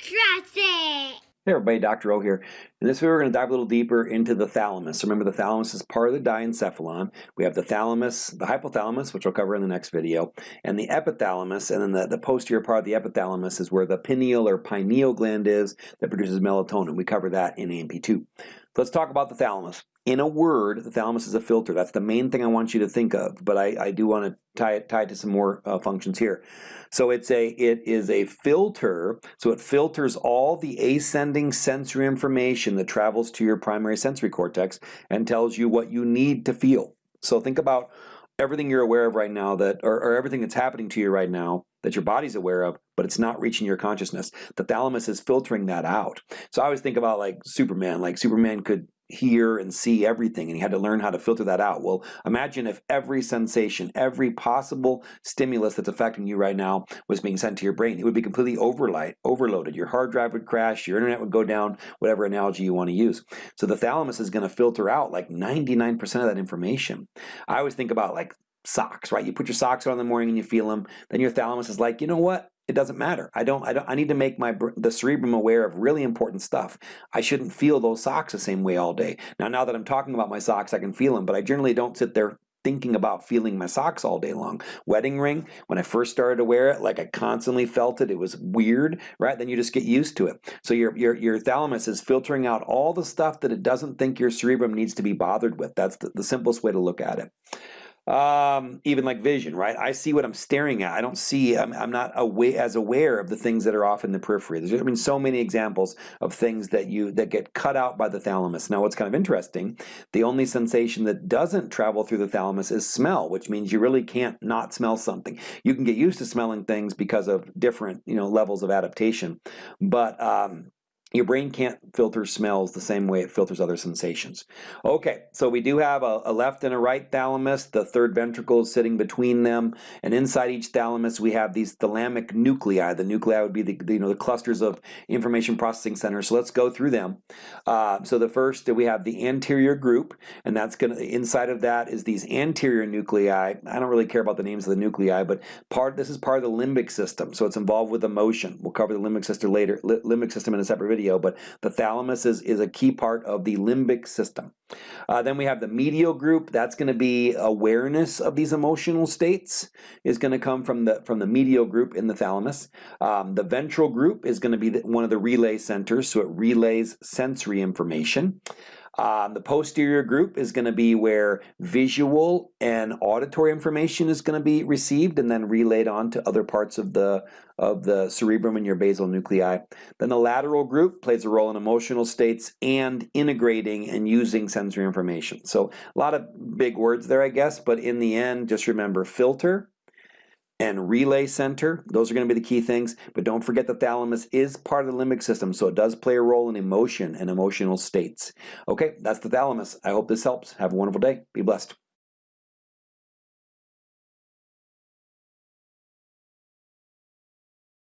It. Hey everybody, Dr. O here. In this video we're going to dive a little deeper into the thalamus. Remember the thalamus is part of the diencephalon. We have the thalamus, the hypothalamus, which we'll cover in the next video, and the epithalamus, and then the, the posterior part of the epithalamus is where the pineal or pineal gland is that produces melatonin. We cover that in A&P2. Let's talk about the thalamus. In a word, the thalamus is a filter. That's the main thing I want you to think of, but I, I do want to tie it, tie it to some more uh, functions here. So it's a, it is a filter, so it filters all the ascending sensory information that travels to your primary sensory cortex and tells you what you need to feel. So think about everything you're aware of right now that, or, or everything that's happening to you right now that your body's aware of, but it's not reaching your consciousness. The thalamus is filtering that out. So I always think about like Superman, like Superman could hear and see everything and he had to learn how to filter that out. Well, imagine if every sensation, every possible stimulus that's affecting you right now was being sent to your brain. It would be completely overlight, overloaded. Your hard drive would crash, your internet would go down, whatever analogy you want to use. So the thalamus is going to filter out like 99% of that information. I always think about like socks, right? You put your socks on in the morning and you feel them, then your thalamus is like, you know what? It doesn't matter. I don't, I don't, I need to make my, the cerebrum aware of really important stuff. I shouldn't feel those socks the same way all day. Now, now that I'm talking about my socks, I can feel them, but I generally don't sit there thinking about feeling my socks all day long. Wedding ring, when I first started to wear it, like I constantly felt it, it was weird, right? Then you just get used to it. So your, your, your thalamus is filtering out all the stuff that it doesn't think your cerebrum needs to be bothered with. That's the, the simplest way to look at it um, even like vision, right? I see what I'm staring at. I don't see, I'm, I'm not as aware of the things that are off in the periphery. There's, I mean, so many examples of things that you, that get cut out by the thalamus. Now, what's kind of interesting, the only sensation that doesn't travel through the thalamus is smell, which means you really can't not smell something. You can get used to smelling things because of different, you know, levels of adaptation. But, um, your brain can't filter smells the same way it filters other sensations. Okay, so we do have a, a, left and a right thalamus. The third ventricle is sitting between them, and inside each thalamus we have these thalamic nuclei. The nuclei would be the, the you know the clusters of information processing centers. So let's go through them. Uh, so the first we have the anterior group, and that's gonna inside of that is these anterior nuclei. I don't really care about the names of the nuclei, but part this is part of the limbic system, so it's involved with emotion. We'll cover the limbic system later. Limbic system in a separate video video, but the thalamus is, is a key part of the limbic system. Uh, then we have the medial group. That's going to be awareness of these emotional states is going to come from the from the medial group in the thalamus. Um, the ventral group is going to be the, one of the relay centers, so it relays sensory information. Um, the posterior group is going to be where visual and auditory information is going to be received and then relayed on to other parts of the of the cerebrum and your basal nuclei. Then the lateral group plays a role in emotional states and integrating and using sensory information. So a lot of big words there, I guess, but in the end, just remember filter, and relay center. Those are going to be the key things. But don't forget the thalamus is part of the limbic system, so it does play a role in emotion and emotional states. Okay, that's the thalamus. I hope this helps. Have a wonderful day. Be blessed.